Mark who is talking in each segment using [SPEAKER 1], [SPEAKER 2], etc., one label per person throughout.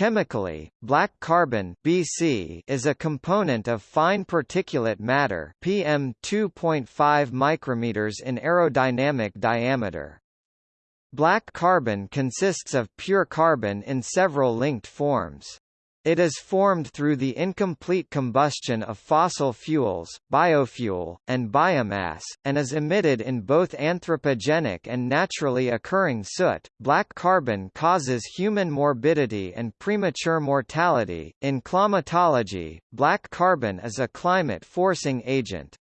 [SPEAKER 1] Chemically, black carbon (BC) is a component of fine particulate matter (PM 2.5 micrometers in aerodynamic diameter). Black carbon consists of pure carbon in several linked forms. It is formed through the incomplete combustion of fossil fuels, biofuel, and biomass, and is emitted in both anthropogenic and naturally occurring soot. Black carbon causes human morbidity and premature mortality. In climatology, black carbon is a climate forcing agent.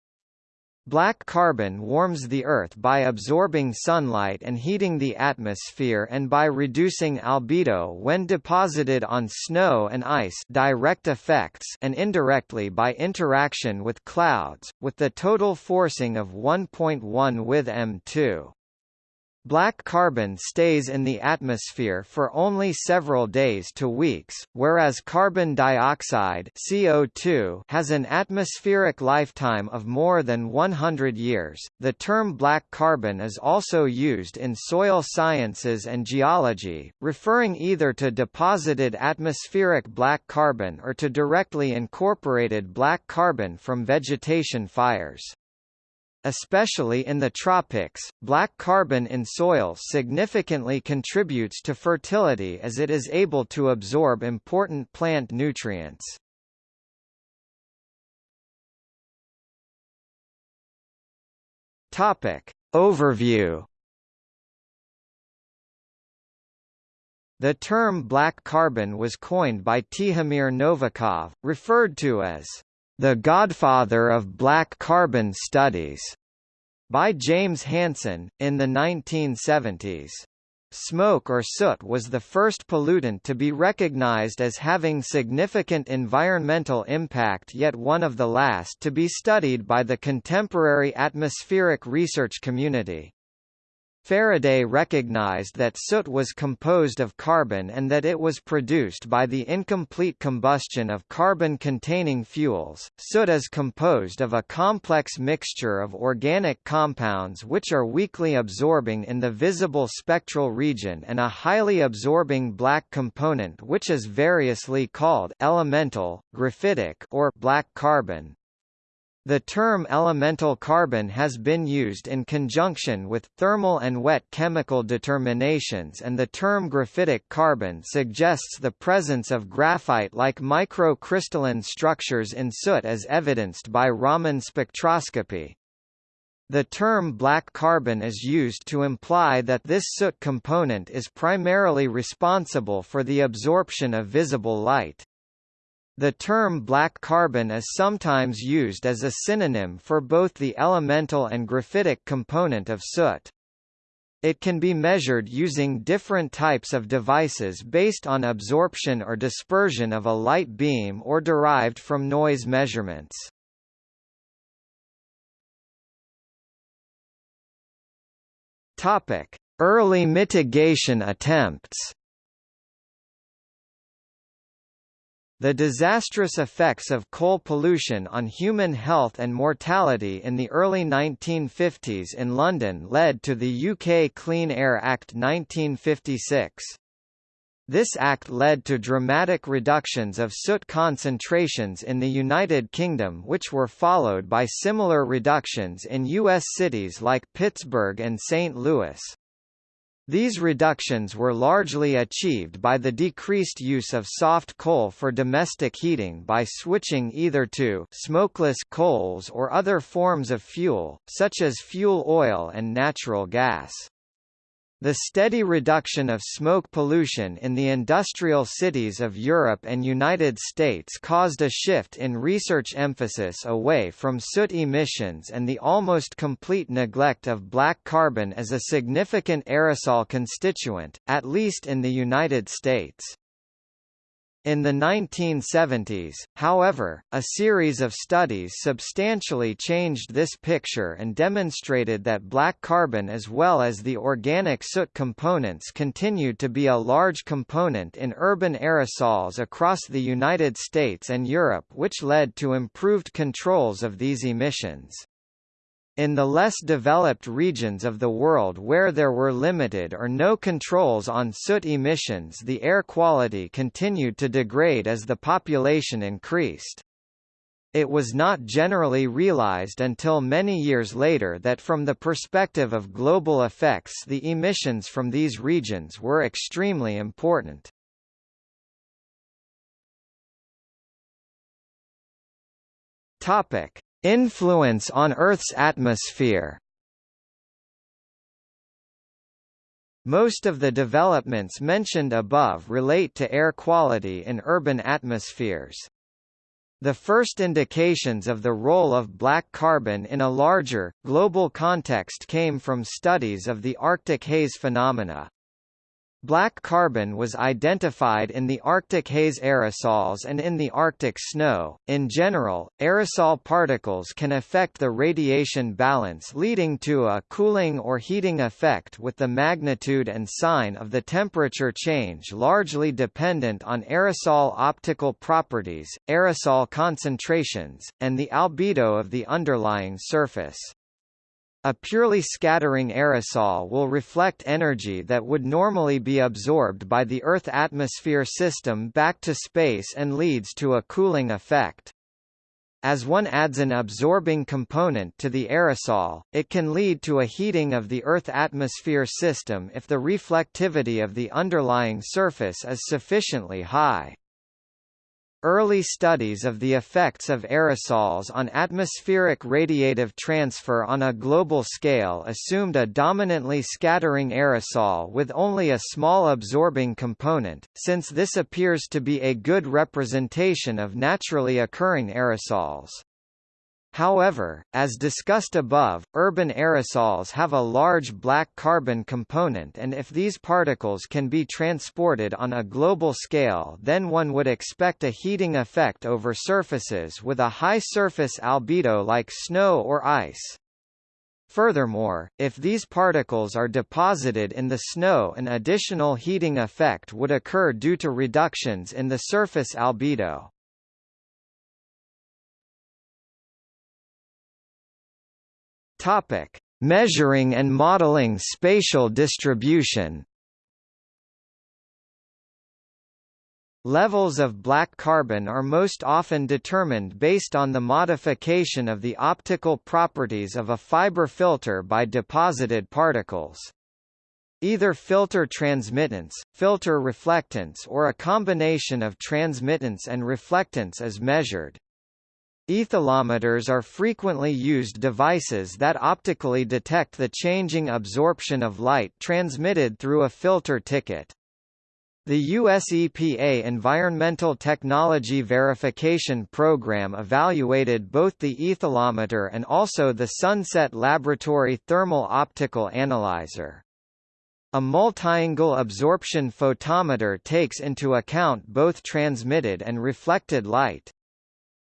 [SPEAKER 1] Black carbon warms the Earth by absorbing sunlight and heating the atmosphere and by reducing albedo when deposited on snow and ice direct effects and indirectly by interaction with clouds, with the total forcing of 1.1 with M2. Black carbon stays in the atmosphere for only several days to weeks, whereas carbon dioxide CO2 has an atmospheric lifetime of more than 100 years. The term black carbon is also used in soil sciences and geology, referring either to deposited atmospheric black carbon or to directly incorporated black carbon from vegetation fires. Especially in the tropics, black carbon in soil significantly contributes to fertility as it is able to absorb important plant nutrients. Topic. Overview The term black carbon was coined by Tihomir Novakov, referred to as the Godfather of Black Carbon Studies, by James Hansen, in the 1970s. Smoke or soot was the first pollutant to be recognized as having significant environmental impact yet one of the last to be studied by the contemporary atmospheric research community. Faraday recognized that soot was composed of carbon and that it was produced by the incomplete combustion of carbon-containing fuels. Soot is composed of a complex mixture of organic compounds which are weakly absorbing in the visible spectral region and a highly absorbing black component which is variously called elemental, graphitic or black carbon. The term elemental carbon has been used in conjunction with thermal and wet chemical determinations and the term graphitic carbon suggests the presence of graphite-like microcrystalline structures in soot as evidenced by Raman spectroscopy. The term black carbon is used to imply that this soot component is primarily responsible for the absorption of visible light. The term black carbon is sometimes used as a synonym for both the elemental and graphitic component of soot. It can be measured using different types of devices based on absorption or dispersion of a light beam or derived from noise measurements. Topic: Early mitigation attempts. The disastrous effects of coal pollution on human health and mortality in the early 1950s in London led to the UK Clean Air Act 1956. This act led to dramatic reductions of soot concentrations in the United Kingdom which were followed by similar reductions in U.S. cities like Pittsburgh and St. Louis. These reductions were largely achieved by the decreased use of soft coal for domestic heating by switching either to smokeless coals or other forms of fuel, such as fuel oil and natural gas. The steady reduction of smoke pollution in the industrial cities of Europe and United States caused a shift in research emphasis away from soot emissions and the almost complete neglect of black carbon as a significant aerosol constituent, at least in the United States. In the 1970s, however, a series of studies substantially changed this picture and demonstrated that black carbon as well as the organic soot components continued to be a large component in urban aerosols across the United States and Europe which led to improved controls of these emissions. In the less developed regions of the world where there were limited or no controls on soot emissions the air quality continued to degrade as the population increased. It was not generally realized until many years later that from the perspective of global effects the emissions from these regions were extremely important. Topic: Influence on Earth's atmosphere Most of the developments mentioned above relate to air quality in urban atmospheres. The first indications of the role of black carbon in a larger, global context came from studies of the Arctic haze phenomena. Black carbon was identified in the Arctic haze aerosols and in the Arctic snow. In general, aerosol particles can affect the radiation balance leading to a cooling or heating effect with the magnitude and sign of the temperature change largely dependent on aerosol optical properties, aerosol concentrations, and the albedo of the underlying surface. A purely scattering aerosol will reflect energy that would normally be absorbed by the Earth atmosphere system back to space and leads to a cooling effect. As one adds an absorbing component to the aerosol, it can lead to a heating of the Earth atmosphere system if the reflectivity of the underlying surface is sufficiently high. Early studies of the effects of aerosols on atmospheric radiative transfer on a global scale assumed a dominantly scattering aerosol with only a small absorbing component, since this appears to be a good representation of naturally occurring aerosols. However, as discussed above, urban aerosols have a large black carbon component and if these particles can be transported on a global scale then one would expect a heating effect over surfaces with a high surface albedo like snow or ice. Furthermore, if these particles are deposited in the snow an additional heating effect would occur due to reductions in the surface albedo. Topic: Measuring and modeling spatial distribution. Levels of black carbon are most often determined based on the modification of the optical properties of a fiber filter by deposited particles. Either filter transmittance, filter reflectance or a combination of transmittance and reflectance is measured. Aethalometers are frequently used devices that optically detect the changing absorption of light transmitted through a filter ticket. The US EPA Environmental Technology Verification Program evaluated both the aethalometer and also the Sunset Laboratory Thermal Optical Analyzer. A multiangle absorption photometer takes into account both transmitted and reflected light.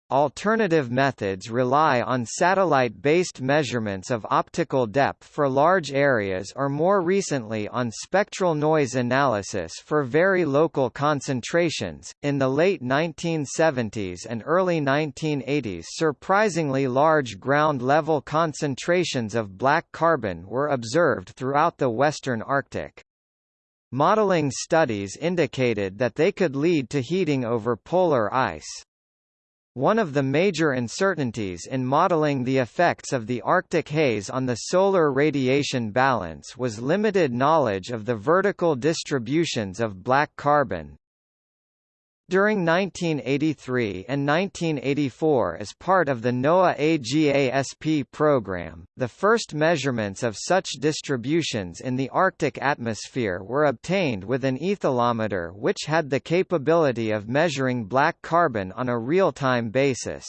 [SPEAKER 1] Alternative methods rely on satellite-based measurements of optical depth for large areas or more recently on spectral noise analysis for very local concentrations. In the late 1970s and early 1980s, surprisingly large ground level concentrations of black carbon were observed throughout the western Arctic. Modeling studies indicated that they could lead to heating over polar ice. One of the major uncertainties in modeling the effects of the Arctic haze on the solar radiation balance was limited knowledge of the vertical distributions of black carbon. During 1983 and 1984 as part of the NOAA AGASP program, the first measurements of such distributions in the Arctic atmosphere were obtained with an aethalometer which had the capability of measuring black carbon on a real-time basis.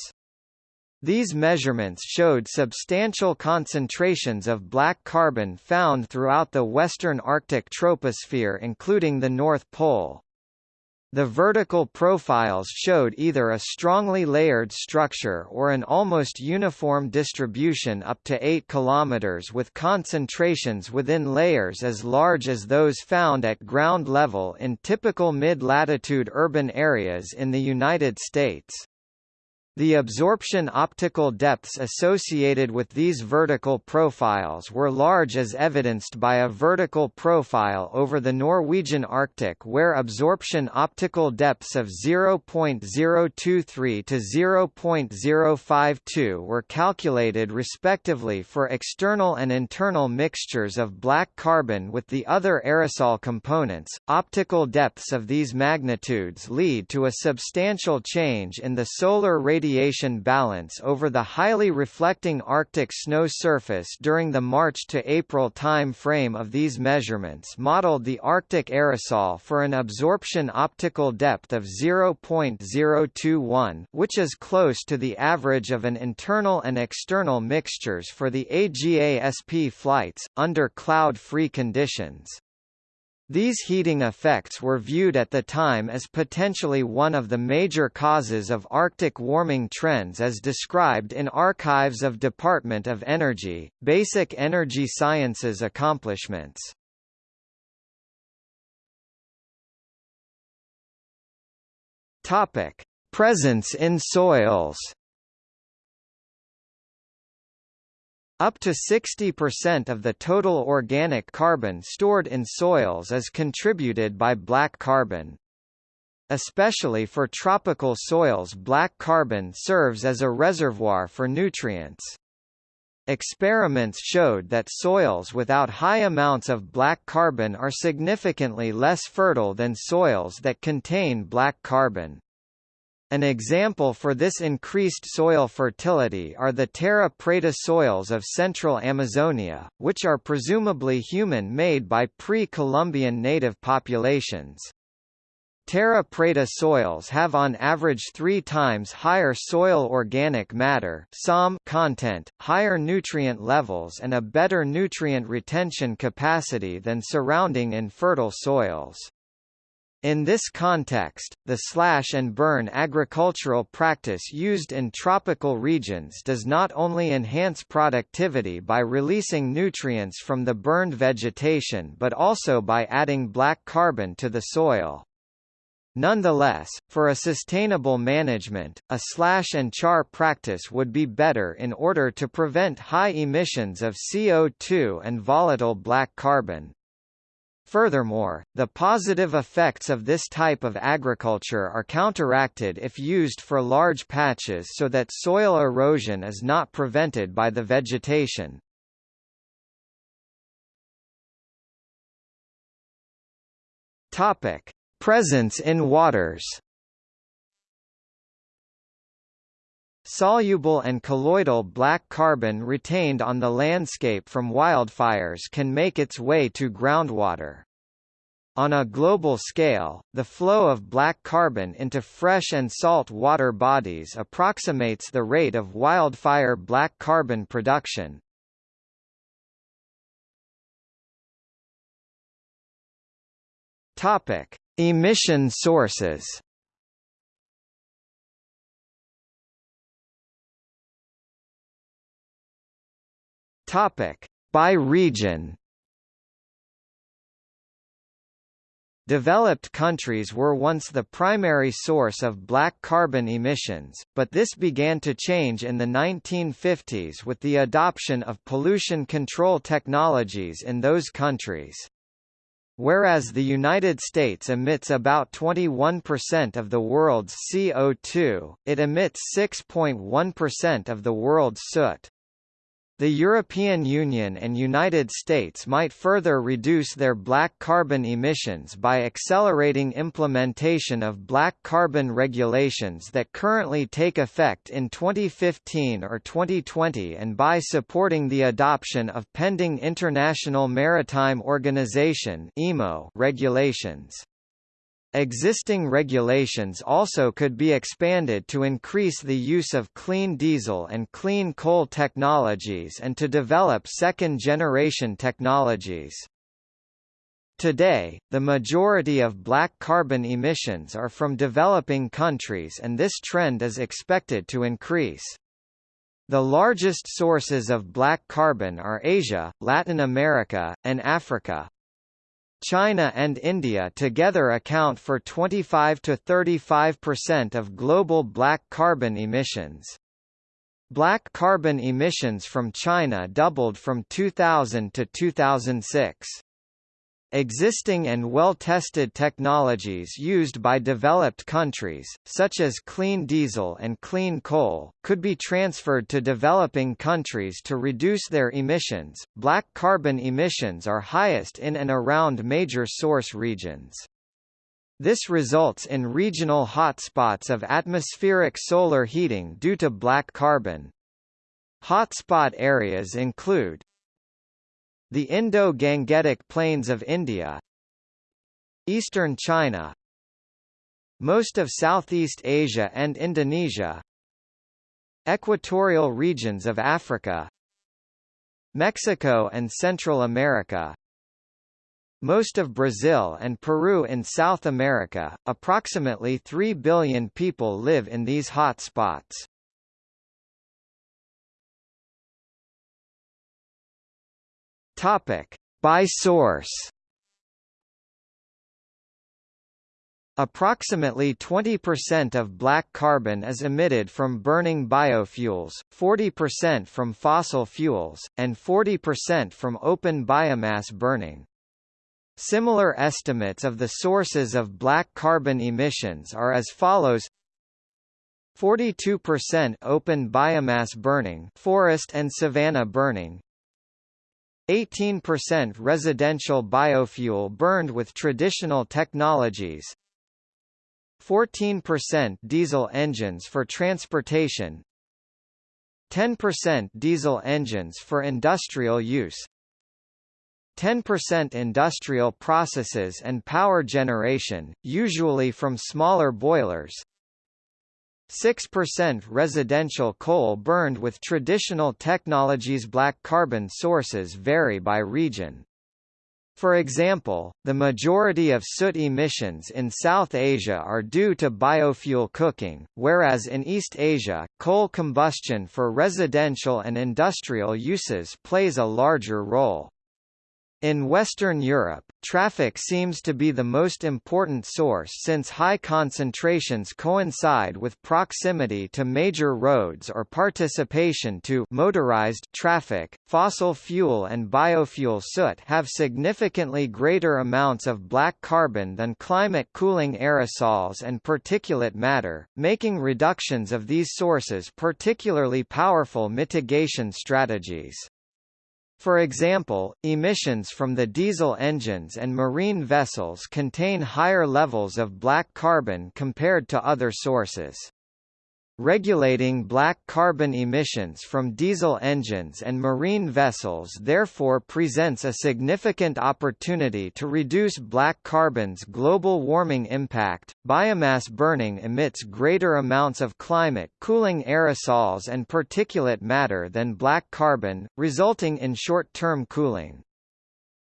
[SPEAKER 1] These measurements showed substantial concentrations of black carbon found throughout the western Arctic troposphere including the North Pole. The vertical profiles showed either a strongly layered structure or an almost uniform distribution up to 8 km with concentrations within layers as large as those found at ground level in typical mid-latitude urban areas in the United States. The absorption optical depths associated with these vertical profiles were large as evidenced by a vertical profile over the Norwegian Arctic where absorption optical depths of 0.023 to 0.052 were calculated respectively for external and internal mixtures of black carbon with the other aerosol components. Optical depths of these magnitudes lead to a substantial change in the solar radiation radiation balance over the highly reflecting Arctic snow surface during the March to April time frame of these measurements modeled the Arctic aerosol for an absorption optical depth of 0.021 which is close to the average of an internal and external mixtures for the AGASP flights, under cloud-free conditions. These heating effects were viewed at the time as potentially one of the major causes of Arctic warming trends as described in Archives of Department of Energy, Basic Energy Sciences Accomplishments. Presence in soils Up to 60% of the total organic carbon stored in soils is contributed by black carbon. Especially for tropical soils black carbon serves as a reservoir for nutrients. Experiments showed that soils without high amounts of black carbon are significantly less fertile than soils that contain black carbon. An example for this increased soil fertility are the terra preta soils of central Amazonia, which are presumably human-made by pre-Columbian native populations. Terra preta soils have on average three times higher soil organic matter content, higher nutrient levels and a better nutrient retention capacity than surrounding infertile soils. In this context, the slash and burn agricultural practice used in tropical regions does not only enhance productivity by releasing nutrients from the burned vegetation but also by adding black carbon to the soil. Nonetheless, for a sustainable management, a slash and char practice would be better in order to prevent high emissions of CO2 and volatile black carbon. Furthermore, the positive effects of this type of agriculture are counteracted if used for large patches so that soil erosion is not prevented by the vegetation. Presence in waters. Soluble and colloidal black carbon retained on the landscape from wildfires can make its way to groundwater. On a global scale, the flow of black carbon into fresh and salt water bodies approximates the rate of wildfire black carbon production. Topic: Emission sources. Topic: By region. Developed countries were once the primary source of black carbon emissions, but this began to change in the 1950s with the adoption of pollution control technologies in those countries. Whereas the United States emits about 21% of the world's CO2, it emits 6.1% of the world's soot. The European Union and United States might further reduce their black carbon emissions by accelerating implementation of black carbon regulations that currently take effect in 2015 or 2020 and by supporting the adoption of pending International Maritime Organization regulations. Existing regulations also could be expanded to increase the use of clean diesel and clean coal technologies and to develop second-generation technologies. Today, the majority of black carbon emissions are from developing countries and this trend is expected to increase. The largest sources of black carbon are Asia, Latin America, and Africa. China and India together account for 25 to 35% of global black carbon emissions. Black carbon emissions from China doubled from 2000 to 2006. Existing and well-tested technologies used by developed countries, such as clean diesel and clean coal, could be transferred to developing countries to reduce their emissions. Black carbon emissions are highest in and around major source regions. This results in regional hotspots of atmospheric solar heating due to black carbon. Hotspot areas include the Indo-Gangetic Plains of India Eastern China Most of Southeast Asia and Indonesia Equatorial regions of Africa Mexico and Central America most of Brazil and Peru in South America, approximately 3 billion people live in these hot Topic: By source. Approximately 20% of black carbon is emitted from burning biofuels, 40% from fossil fuels, and 40% from open biomass burning. Similar estimates of the sources of black carbon emissions are as follows 42% open biomass burning forest and savanna burning 18% residential biofuel burned with traditional technologies 14% diesel engines for transportation 10% diesel engines for industrial use 10% industrial processes and power generation, usually from smaller boilers 6% residential coal burned with traditional technologies Black carbon sources vary by region. For example, the majority of soot emissions in South Asia are due to biofuel cooking, whereas in East Asia, coal combustion for residential and industrial uses plays a larger role. In Western Europe, traffic seems to be the most important source since high concentrations coincide with proximity to major roads or participation to motorized traffic. Fossil fuel and biofuel soot have significantly greater amounts of black carbon than climate cooling aerosols and particulate matter, making reductions of these sources particularly powerful mitigation strategies. For example, emissions from the diesel engines and marine vessels contain higher levels of black carbon compared to other sources. Regulating black carbon emissions from diesel engines and marine vessels therefore presents a significant opportunity to reduce black carbon's global warming impact. Biomass burning emits greater amounts of climate cooling aerosols and particulate matter than black carbon, resulting in short-term cooling.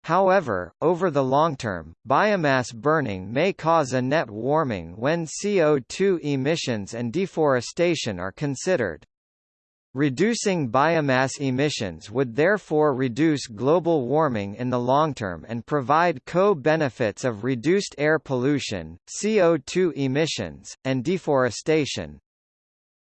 [SPEAKER 1] However, over the long term, biomass burning may cause a net warming when CO2 emissions and deforestation are considered. Reducing biomass emissions would therefore reduce global warming in the long term and provide co-benefits of reduced air pollution, CO2 emissions, and deforestation.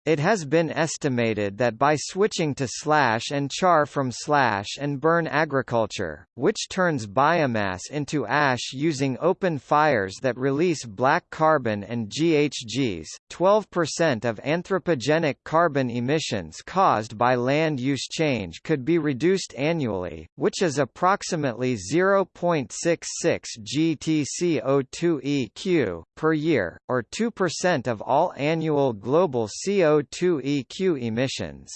[SPEAKER 1] It has been estimated that by switching to slash and char from slash and burn agriculture, which turns biomass into ash using open fires that release black carbon and GHGs, 12% of anthropogenic carbon emissions caused by land use change could be reduced annually, which is approximately 0.66 GTCO2 EQ per year, or 2% of all annual global CO2 CO2 EQ emissions.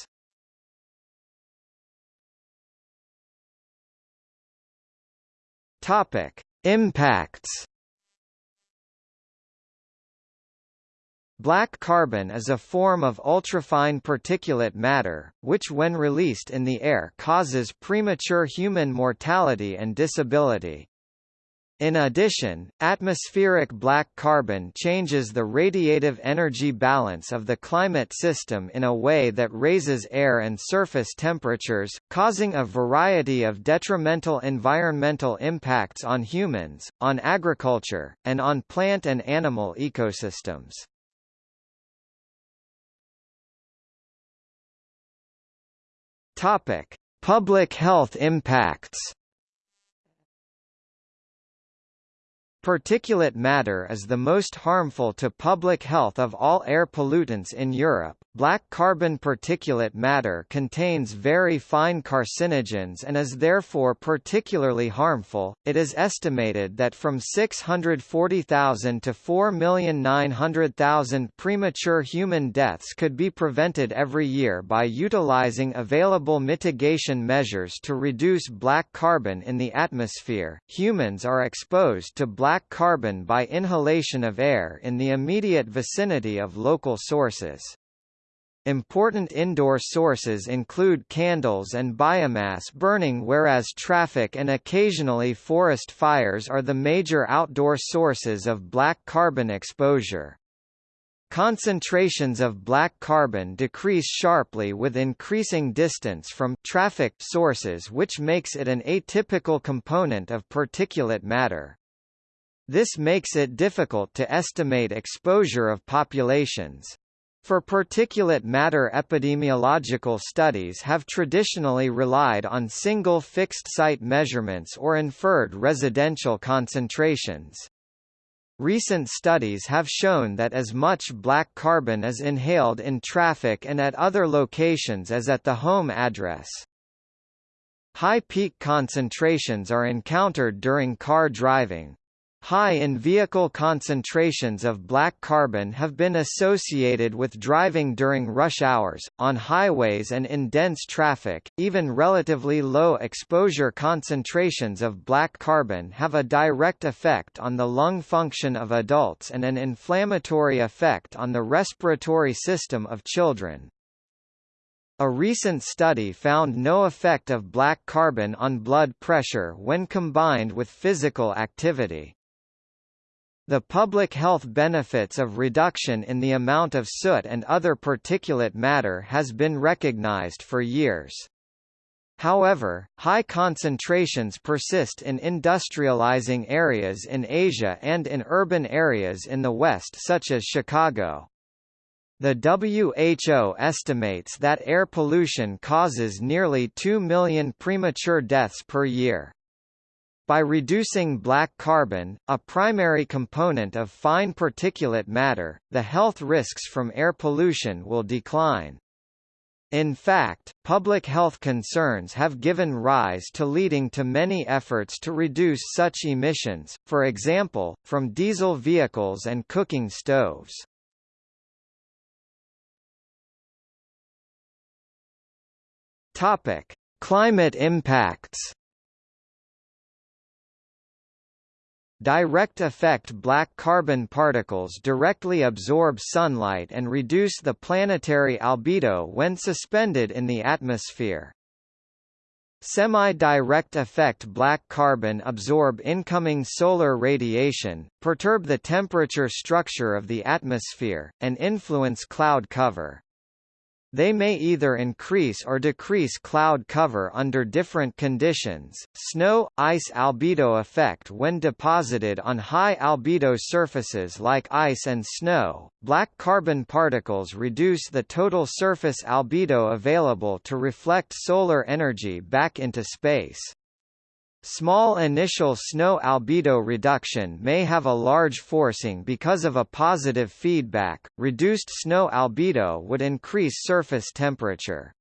[SPEAKER 1] Topic: Impacts. Black carbon is a form of ultrafine particulate matter, which when released in the air causes premature human mortality and disability. In addition, atmospheric black carbon changes the radiative energy balance of the climate system in a way that raises air and surface temperatures, causing a variety of detrimental environmental impacts on humans, on agriculture, and on plant and animal ecosystems. Topic: Public health impacts. Particulate matter is the most harmful to public health of all air pollutants in Europe. Black carbon particulate matter contains very fine carcinogens and is therefore particularly harmful. It is estimated that from 640,000 to 4,900,000 premature human deaths could be prevented every year by utilizing available mitigation measures to reduce black carbon in the atmosphere. Humans are exposed to black carbon by inhalation of air in the immediate vicinity of local sources. Important indoor sources include candles and biomass burning whereas traffic and occasionally forest fires are the major outdoor sources of black carbon exposure. Concentrations of black carbon decrease sharply with increasing distance from traffic sources which makes it an atypical component of particulate matter. This makes it difficult to estimate exposure of populations. For particulate matter epidemiological studies have traditionally relied on single fixed-site measurements or inferred residential concentrations. Recent studies have shown that as much black carbon is inhaled in traffic and at other locations as at the home address. High peak concentrations are encountered during car driving. High in-vehicle concentrations of black carbon have been associated with driving during rush hours, on highways and in dense traffic. Even relatively low exposure concentrations of black carbon have a direct effect on the lung function of adults and an inflammatory effect on the respiratory system of children. A recent study found no effect of black carbon on blood pressure when combined with physical activity. The public health benefits of reduction in the amount of soot and other particulate matter has been recognized for years. However, high concentrations persist in industrializing areas in Asia and in urban areas in the West such as Chicago. The WHO estimates that air pollution causes nearly 2 million premature deaths per year. By reducing black carbon, a primary component of fine particulate matter, the health risks from air pollution will decline. In fact, public health concerns have given rise to leading to many efforts to reduce such emissions, for example, from diesel vehicles and cooking stoves. Topic: Climate impacts. Direct effect black carbon particles directly absorb sunlight and reduce the planetary albedo when suspended in the atmosphere. Semi-direct effect black carbon absorb incoming solar radiation, perturb the temperature structure of the atmosphere, and influence cloud cover. They may either increase or decrease cloud cover under different conditions. Snow ice albedo effect when deposited on high albedo surfaces like ice and snow. Black carbon particles reduce the total surface albedo available to reflect solar energy back into space. Small initial snow albedo reduction may have a large forcing because of a positive feedback. Reduced snow albedo would increase surface temperature.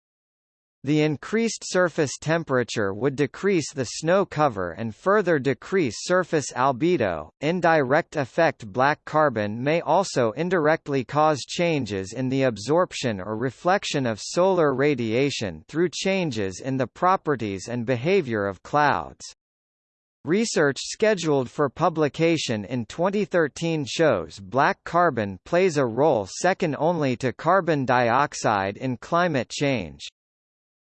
[SPEAKER 1] The increased surface temperature would decrease the snow cover and further decrease surface albedo. Indirect effect black carbon may also indirectly cause changes in the absorption or reflection of solar radiation through changes in the properties and behavior of clouds. Research scheduled for publication in 2013 shows black carbon plays a role second only to carbon dioxide in climate change.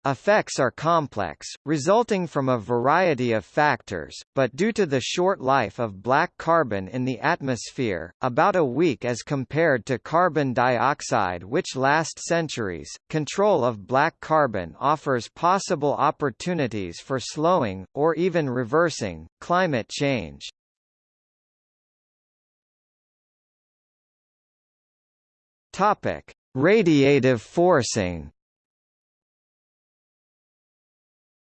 [SPEAKER 1] Effects are complex, resulting from a variety of factors, but due to the short life of black carbon in the atmosphere, about a week as compared to carbon dioxide which last centuries, control of black carbon offers possible opportunities for slowing, or even reversing, climate change. Radiative forcing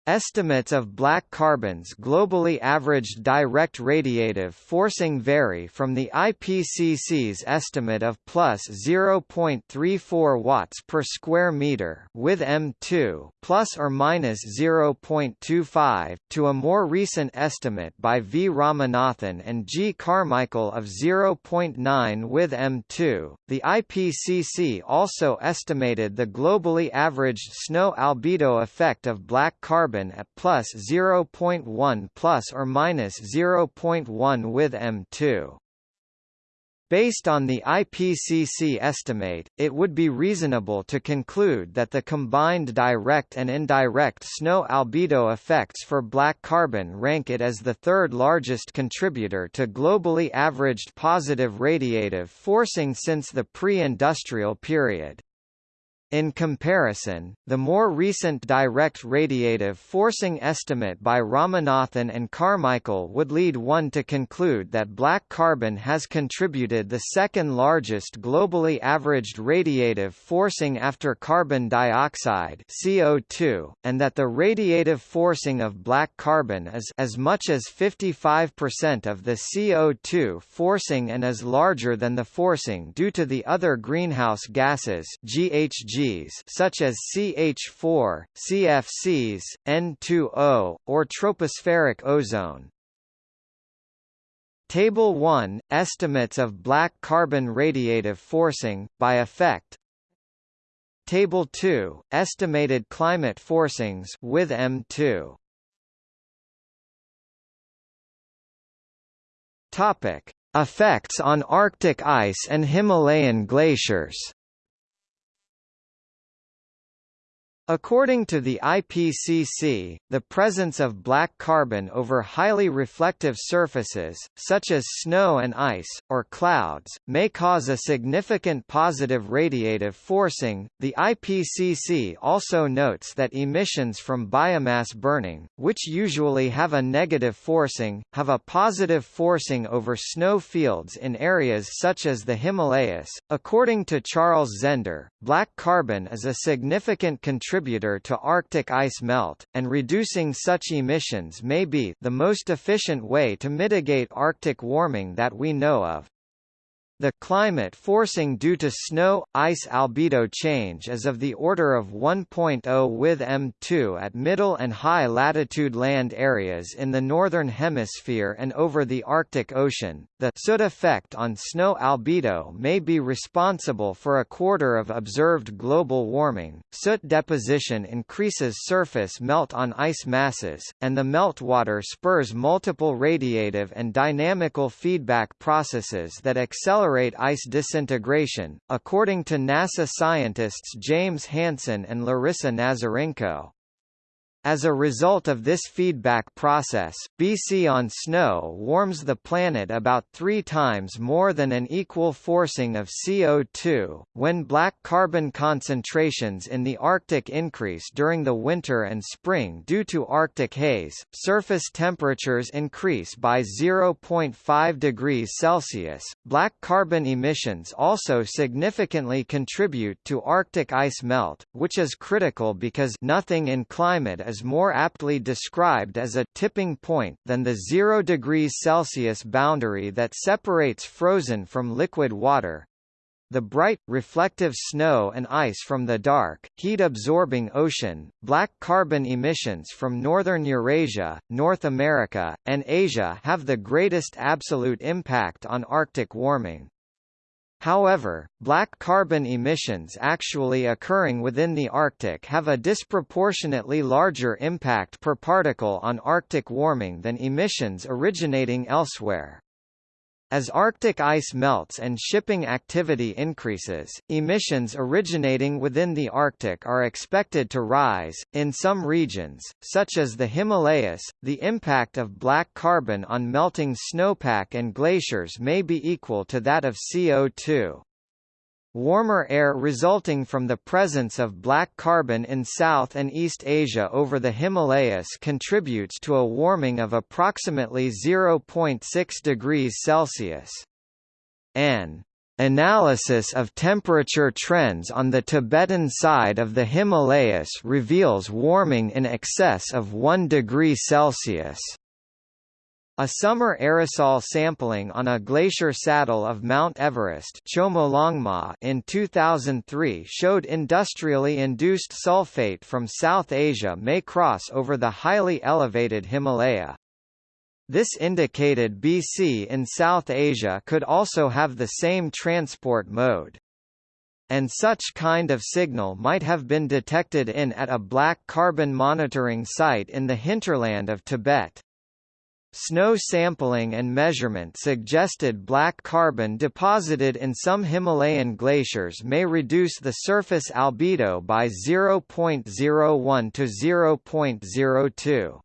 [SPEAKER 1] Estimates of black carbon's globally averaged direct radiative forcing vary from the IPCC's estimate of plus 0.34 watts per square meter with M2 plus or minus 0.25 to a more recent estimate by V Ramanathan and G Carmichael of 0.9 with M2. The IPCC also estimated the globally averaged snow albedo effect of black carbon carbon at plus 0.1 plus or minus 0.1 with M2. Based on the IPCC estimate, it would be reasonable to conclude that the combined direct and indirect snow albedo effects for black carbon rank it as the third largest contributor to globally averaged positive radiative forcing since the pre-industrial period. In comparison, the more recent direct radiative forcing estimate by Ramanathan and Carmichael would lead one to conclude that black carbon has contributed the second largest globally averaged radiative forcing after carbon dioxide CO2, and that the radiative forcing of black carbon is as much as 55% of the CO2 forcing and is larger than the forcing due to the other greenhouse gases GHG such as CH4, CFCs, N2O, or tropospheric ozone. Table 1 – Estimates of black carbon radiative forcing, by effect Table 2 – Estimated climate forcings with M2 Topic: Effects on Arctic ice and Himalayan glaciers. According to the IPCC, the presence of black carbon over highly reflective surfaces, such as snow and ice, or clouds, may cause a significant positive radiative forcing. The IPCC also notes that emissions from biomass burning, which usually have a negative forcing, have a positive forcing over snow fields in areas such as the Himalayas. According to Charles Zender, black carbon is a significant contributor contributor to Arctic ice melt, and reducing such emissions may be the most efficient way to mitigate Arctic warming that we know of. The climate forcing due to snow, ice albedo change is of the order of 1.0 with M2 at middle and high latitude land areas in the northern hemisphere and over the Arctic Ocean. The soot effect on snow albedo may be responsible for a quarter of observed global warming. Soot deposition increases surface melt on ice masses, and the meltwater spurs multiple radiative and dynamical feedback processes that accelerate accelerate ice disintegration, according to NASA scientists James Hansen and Larissa Nazarenko. As a result of this feedback process, BC on snow warms the planet about three times more than an equal forcing of CO2. When black carbon concentrations in the Arctic increase during the winter and spring due to Arctic haze, surface temperatures increase by 0.5 degrees Celsius. Black carbon emissions also significantly contribute to Arctic ice melt, which is critical because nothing in climate is more aptly described as a tipping point than the 0 degrees Celsius boundary that separates frozen from liquid water. The bright, reflective snow and ice from the dark, heat-absorbing ocean, black carbon emissions from northern Eurasia, North America, and Asia have the greatest absolute impact on Arctic warming. However, black carbon emissions actually occurring within the Arctic have a disproportionately larger impact per particle on Arctic warming than emissions originating elsewhere. As Arctic ice melts and shipping activity increases, emissions originating within the Arctic are expected to rise. In some regions, such as the Himalayas, the impact of black carbon on melting snowpack and glaciers may be equal to that of CO2. Warmer air resulting from the presence of black carbon in South and East Asia over the Himalayas contributes to a warming of approximately 0.6 degrees Celsius. An analysis of temperature trends on the Tibetan side of the Himalayas reveals warming in excess of 1 degree Celsius. A summer aerosol sampling on a glacier saddle of Mount Everest in 2003 showed industrially induced sulfate from South Asia may cross over the highly elevated Himalaya. This indicated BC in South Asia could also have the same transport mode. And such kind of signal might have been detected in at a black carbon monitoring site in the hinterland of Tibet. Snow sampling and measurement suggested black carbon deposited in some Himalayan glaciers may reduce the surface albedo by 0.01 to 0.02.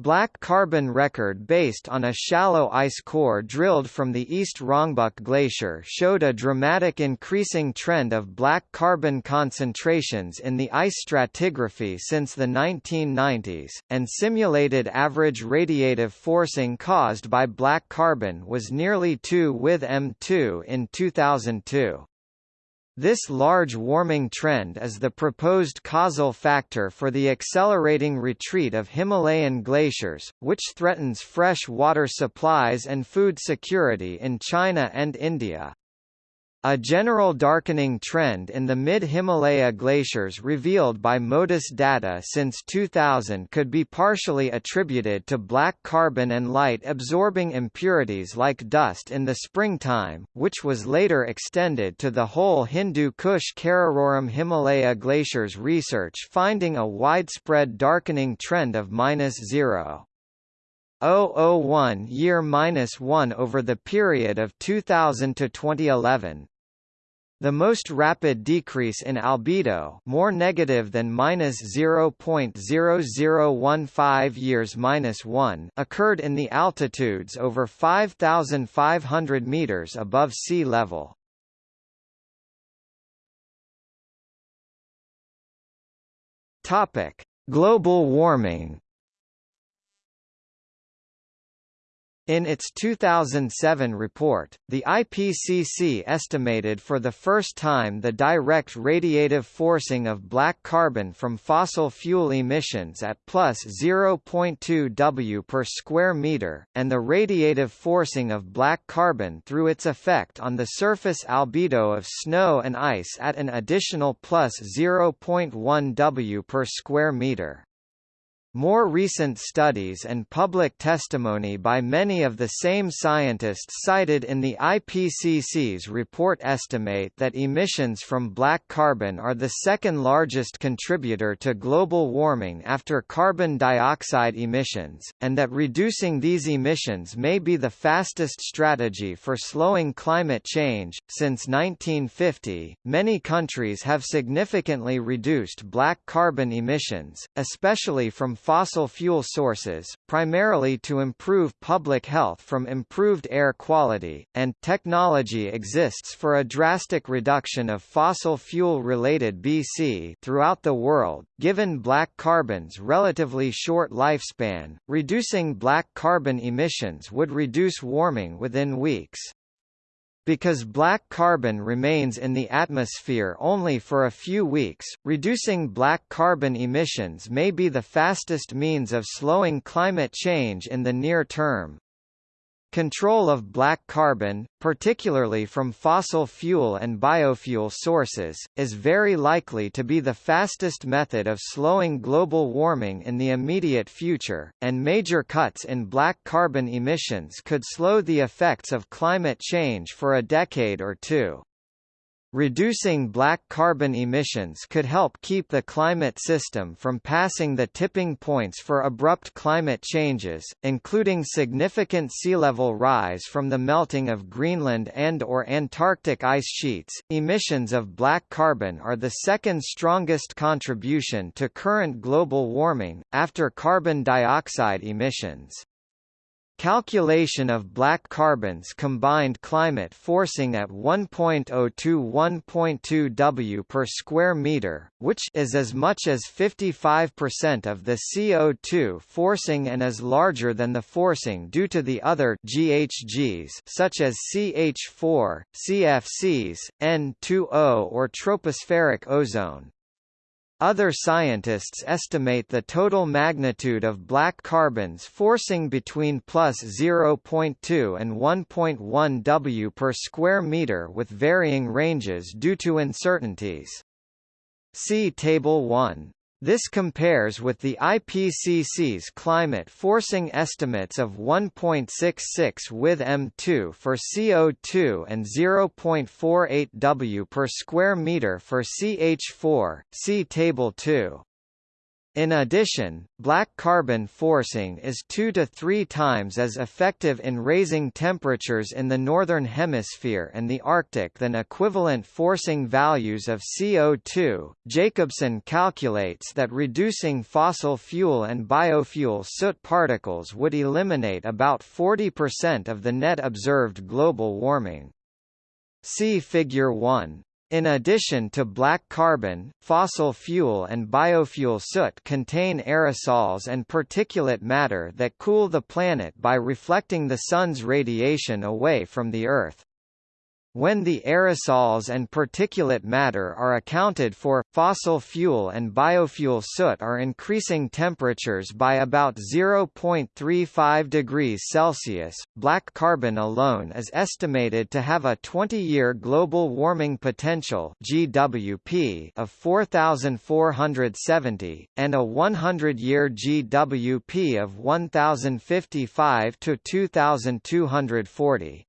[SPEAKER 1] Black carbon record based on a shallow ice core drilled from the East Rongbuk Glacier showed a dramatic increasing trend of black carbon concentrations in the ice stratigraphy since the 1990s, and simulated average radiative forcing caused by black carbon was nearly 2 with M2 in 2002. This large warming trend is the proposed causal factor for the accelerating retreat of Himalayan glaciers, which threatens fresh water supplies and food security in China and India. A general darkening trend in the mid-Himalaya glaciers revealed by MODIS data since 2000 could be partially attributed to black carbon and light-absorbing impurities like dust in the springtime, which was later extended to the whole Hindu Kush Karakoram Himalaya glaciers research finding a widespread darkening trend of minus zero. 001 year minus 1 over the period of 2000 to 2011, the most rapid decrease in albedo more negative than minus 0.0015 years minus 1 occurred in the altitudes over 5,500 meters above sea level. Topic: Global warming In its 2007 report, the IPCC estimated for the first time the direct radiative forcing of black carbon from fossil fuel emissions at plus 0.2 W per square meter, and the radiative forcing of black carbon through its effect on the surface albedo of snow and ice at an additional plus 0.1 W per square meter. More recent studies and public testimony by many of the same scientists cited in the IPCC's report estimate that emissions from black carbon are the second largest contributor to global warming after carbon dioxide emissions, and that reducing these emissions may be the fastest strategy for slowing climate change. Since 1950, many countries have significantly reduced black carbon emissions, especially from fossil fuel sources, primarily to improve public health from improved air quality, and technology exists for a drastic reduction of fossil fuel-related BC throughout the world. Given black carbon's relatively short lifespan, reducing black carbon emissions would reduce warming within weeks. Because black carbon remains in the atmosphere only for a few weeks, reducing black carbon emissions may be the fastest means of slowing climate change in the near term. Control of black carbon, particularly from fossil fuel and biofuel sources, is very likely to be the fastest method of slowing global warming in the immediate future, and major cuts in black carbon emissions could slow the effects of climate change for a decade or two. Reducing black carbon emissions could help keep the climate system from passing the tipping points for abrupt climate changes, including significant sea level rise from the melting of Greenland and or Antarctic ice sheets. Emissions of black carbon are the second strongest contribution to current global warming after carbon dioxide emissions. Calculation of black carbon's combined climate forcing at 1.0 to 1.2 W per square meter, which is as much as 55% of the CO2 forcing and is larger than the forcing due to the other GHGs such as CH4, CFCs, N2O or tropospheric ozone. Other scientists estimate the total magnitude of black carbons forcing between plus 0.2 and 1.1 W per square meter with varying ranges due to uncertainties. See Table 1. This compares with the IPCC's climate forcing estimates of 1.66 with M2 for CO2 and 0.48 W per square meter for CH4. See Table 2. In addition, black carbon forcing is two to three times as effective in raising temperatures in the Northern Hemisphere and the Arctic than equivalent forcing values of CO2. Jacobson calculates that reducing fossil fuel and biofuel soot particles would eliminate about 40% of the net observed global warming. See Figure 1. In addition to black carbon, fossil fuel and biofuel soot contain aerosols and particulate matter that cool the planet by reflecting the Sun's radiation away from the Earth. When the aerosols and particulate matter are accounted for, fossil fuel and biofuel soot are increasing temperatures by about 0.35 degrees Celsius. Black carbon alone is estimated to have a 20-year global warming potential (GWP) of 4470 and a 100-year GWP of 1055 to 2240.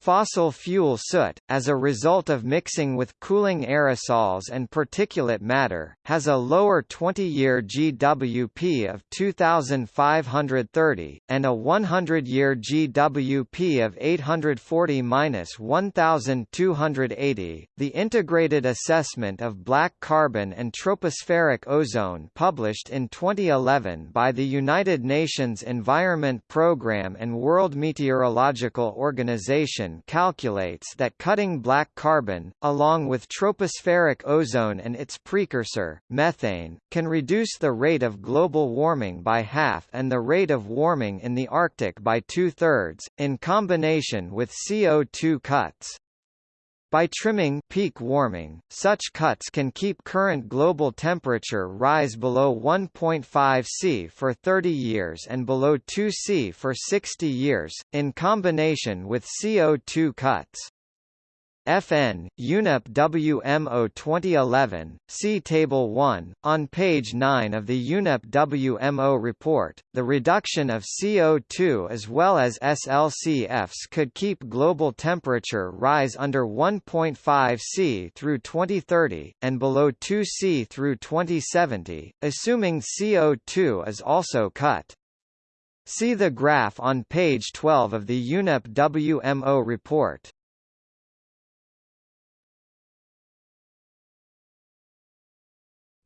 [SPEAKER 1] Fossil fuel soot, as a result of mixing with cooling aerosols and particulate matter, has a lower 20-year GWP of 2,530, and a 100-year GWP of 840–1,280. The Integrated Assessment of Black Carbon and Tropospheric Ozone published in 2011 by the United Nations Environment Programme and World Meteorological Organization calculates that cutting black carbon, along with tropospheric ozone and its precursor, methane, can reduce the rate of global warming by half and the rate of warming in the Arctic by two-thirds, in combination with CO2 cuts. By trimming peak warming, such cuts can keep current global temperature rise below 1.5 C for 30 years and below 2 C for 60 years, in combination with CO2 cuts. FN, UNEP WMO 2011, see Table 1. On page 9 of the UNEP WMO report, the reduction of CO2 as well as SLCFs could keep global temperature rise under 1.5 C through 2030, and below 2 C through 2070, assuming CO2 is also cut. See the graph on page 12 of the UNEP WMO report.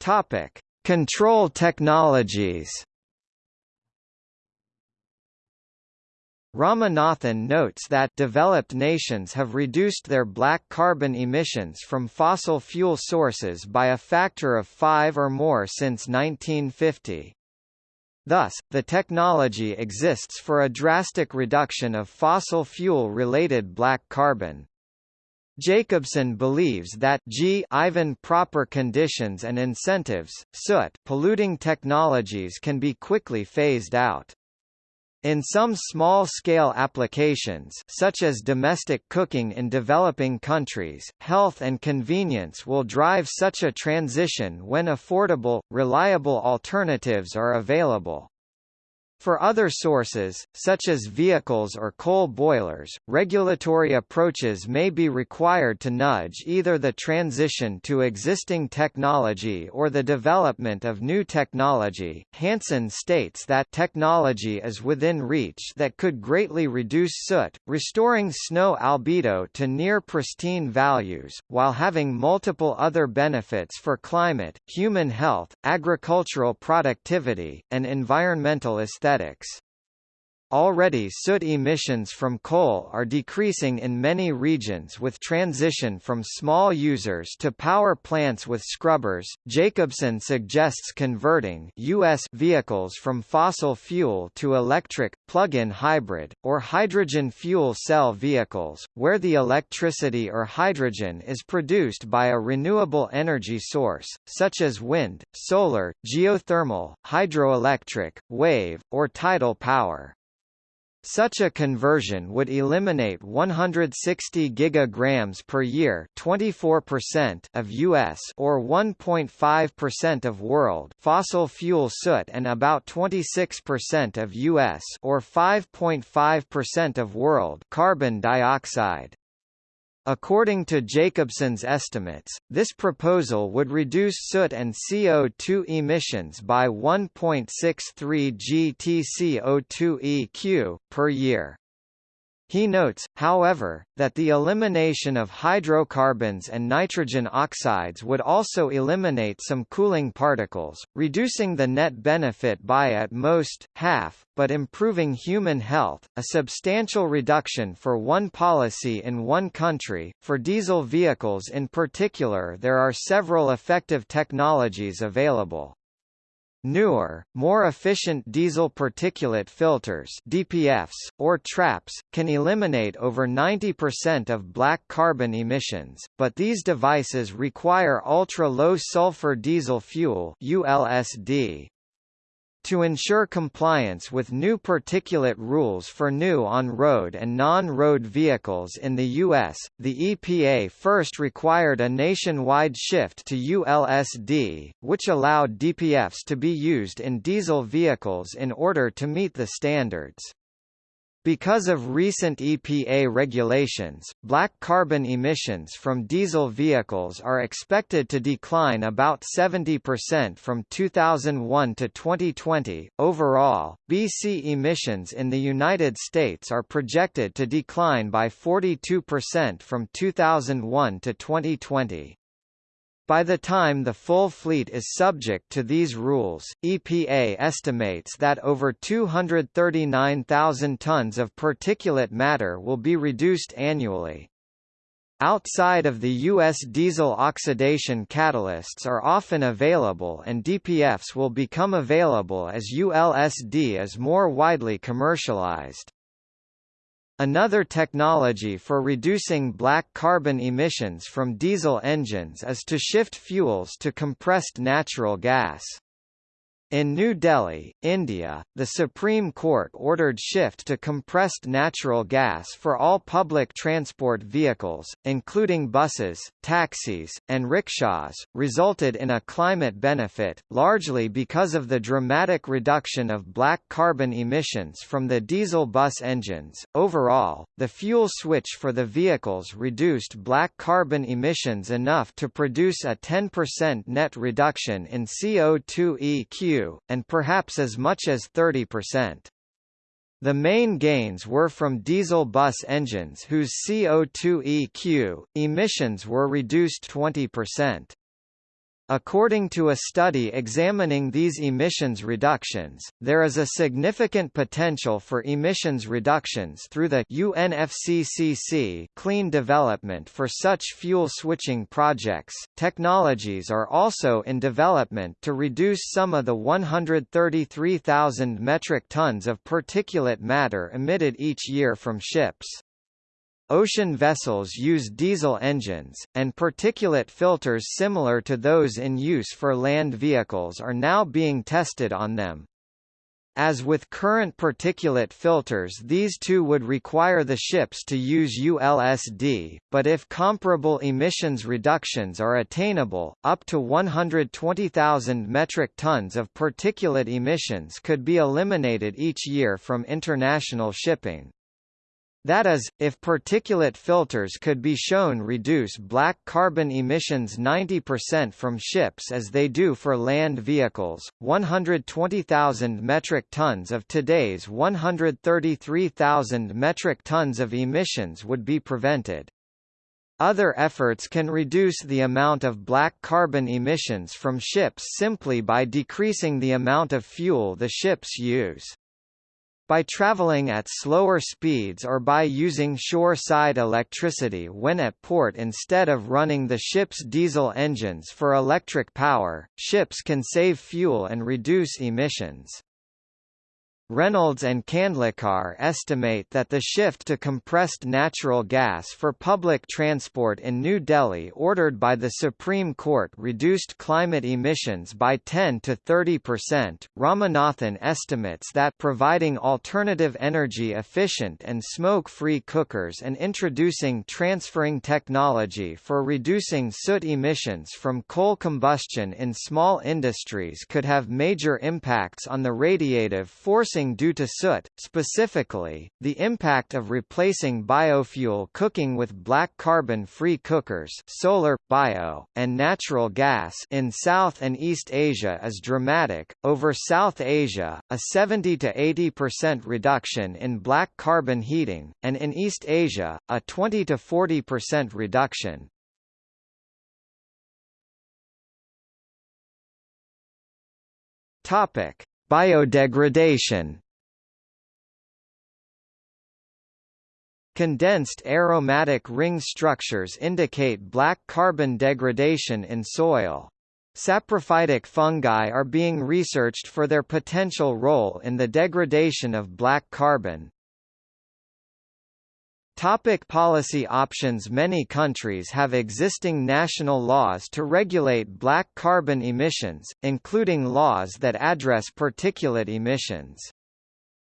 [SPEAKER 1] Topic: Control technologies. Ramanathan notes that developed nations have reduced their black carbon emissions from fossil fuel sources by a factor of 5 or more since 1950. Thus, the technology exists for a drastic reduction of fossil fuel-related black carbon. Jacobson believes that G Ivan proper conditions and incentives, soot polluting technologies can be quickly phased out. In some small-scale applications such as domestic cooking in developing countries, health and convenience will drive such a transition when affordable, reliable alternatives are available. For other sources, such as vehicles or coal boilers, regulatory approaches may be required to nudge either the transition to existing technology or the development of new technology. Hansen states that technology is within reach that could greatly reduce soot, restoring snow albedo to near pristine values, while having multiple other benefits for climate, human health, agricultural productivity, and environmental aesthetics aesthetics. Already soot emissions from coal are decreasing in many regions with transition from small users to power plants with scrubbers. Jacobson suggests converting US vehicles from fossil fuel to electric, plug-in hybrid, or hydrogen fuel cell vehicles, where the electricity or hydrogen is produced by a renewable energy source, such as wind, solar, geothermal, hydroelectric, wave, or tidal power. Such a conversion would eliminate 160 gigagrams per year, 24% of US or 1.5% of world fossil fuel soot and about 26% of US or 5.5% of world carbon dioxide. According to Jacobson's estimates, this proposal would reduce soot and CO2 emissions by 1.63 GTCO2 EQ, per year. He notes, however, that the elimination of hydrocarbons and nitrogen oxides would also eliminate some cooling particles, reducing the net benefit by at most, half, but improving human health, a substantial reduction for one policy in one country. For diesel vehicles in particular there are several effective technologies available. Newer, more efficient diesel particulate filters DPFs, or traps, can eliminate over 90% of black carbon emissions, but these devices require ultra-low sulfur diesel fuel ULSD. To ensure compliance with new particulate rules for new on-road and non-road vehicles in the U.S., the EPA first required a nationwide shift to ULSD, which allowed DPFs to be used in diesel vehicles in order to meet the standards. Because of recent EPA regulations, black carbon emissions from diesel vehicles are expected to decline about 70% from 2001 to 2020. Overall, BC emissions in the United States are projected to decline by 42% from 2001 to 2020. By the time the full fleet is subject to these rules, EPA estimates that over 239,000 tons of particulate matter will be reduced annually. Outside of the U.S. diesel oxidation catalysts are often available and DPFs will become available as ULSD is more widely commercialized. Another technology for reducing black carbon emissions from diesel engines is to shift fuels to compressed natural gas. In New Delhi, India, the Supreme Court ordered shift to compressed natural gas for all public transport vehicles, including buses, taxis, and rickshaws, resulted in a climate benefit, largely because of the dramatic reduction of black carbon emissions from the diesel bus engines. Overall, the fuel switch for the vehicles reduced black carbon emissions enough to produce a 10% net reduction in CO2 EQ and perhaps as much as 30%. The main gains were from diesel bus engines whose CO2 EQ, emissions were reduced 20%. According to a study examining these emissions reductions, there is a significant potential for emissions reductions through the UNFCCC clean development for such fuel switching projects. Technologies are also in development to reduce some of the 133,000 metric tons of particulate matter emitted each year from ships. Ocean vessels use diesel engines, and particulate filters similar to those in use for land vehicles are now being tested on them. As with current particulate filters these too would require the ships to use ULSD, but if comparable emissions reductions are attainable, up to 120,000 metric tons of particulate emissions could be eliminated each year from international shipping. That is, if particulate filters could be shown reduce black carbon emissions 90% from ships as they do for land vehicles, 120,000 metric tons of today's 133,000 metric tons of emissions would be prevented. Other efforts can reduce the amount of black carbon emissions from ships simply by decreasing the amount of fuel the ships use. By traveling at slower speeds or by using shore-side electricity when at port instead of running the ship's diesel engines for electric power, ships can save fuel and reduce emissions. Reynolds and Kandlikar estimate that the shift to compressed natural gas for public transport in New Delhi ordered by the Supreme Court reduced climate emissions by 10 to 30 percent. Ramanathan estimates that providing alternative energy efficient and smoke-free cookers and introducing transferring technology for reducing soot emissions from coal combustion in small industries could have major impacts on the radiative forcing due to soot. Specifically, the impact of replacing biofuel cooking with black carbon-free cookers solar, bio, and natural gas in South and East Asia is dramatic. Over South Asia, a 70 to 80% reduction in black carbon heating, and in East Asia, a 20 to 40% reduction. Topic: Biodegradation Condensed aromatic ring structures indicate black carbon degradation in soil. Saprophytic fungi are being researched for their potential role in the degradation of black carbon. Topic policy options Many countries have existing national laws to regulate black carbon emissions, including laws that address particulate emissions.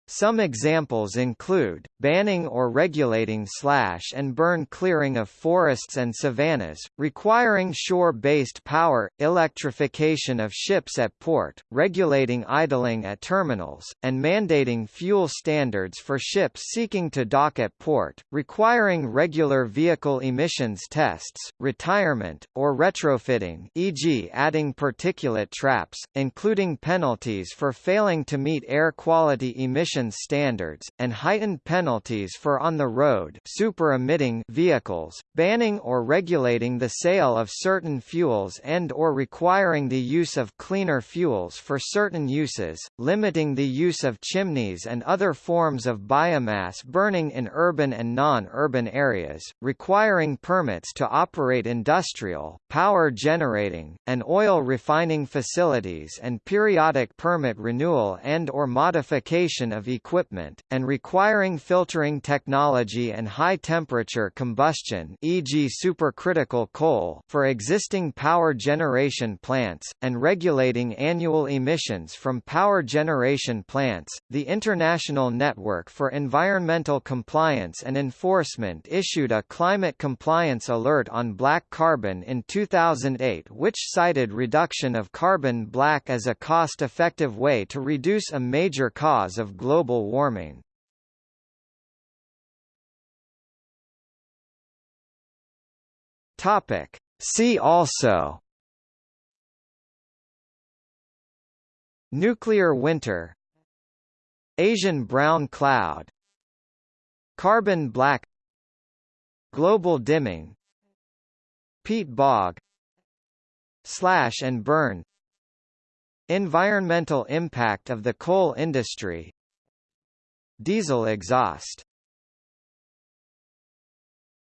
[SPEAKER 1] Some examples include, banning or regulating slash and burn clearing of forests and savannas, requiring shore-based power, electrification of ships at port, regulating idling at terminals, and mandating fuel standards for ships seeking to dock at port, requiring regular vehicle emissions tests, retirement, or retrofitting e.g. adding particulate traps, including penalties for failing to meet air quality emissions standards, and heightened penalties for on-the-road super-emitting vehicles, banning or regulating the sale of certain fuels and or requiring the use of cleaner fuels for certain uses, limiting the use of chimneys and other forms of biomass burning in urban and non-urban areas, requiring permits to operate industrial, power generating, and oil refining facilities and periodic permit renewal and or modification equipment, and requiring filtering technology and high-temperature combustion e.g. supercritical coal for existing power generation plants, and regulating annual emissions from power generation plants. The International Network for Environmental Compliance and Enforcement issued a climate compliance alert on black carbon in 2008 which cited reduction of carbon black as a cost-effective way to reduce a major cause of global global warming. Topic. See also. Nuclear winter. Asian brown cloud. Carbon black. Global dimming. Peat bog. Slash and burn. Environmental impact of the coal industry Diesel exhaust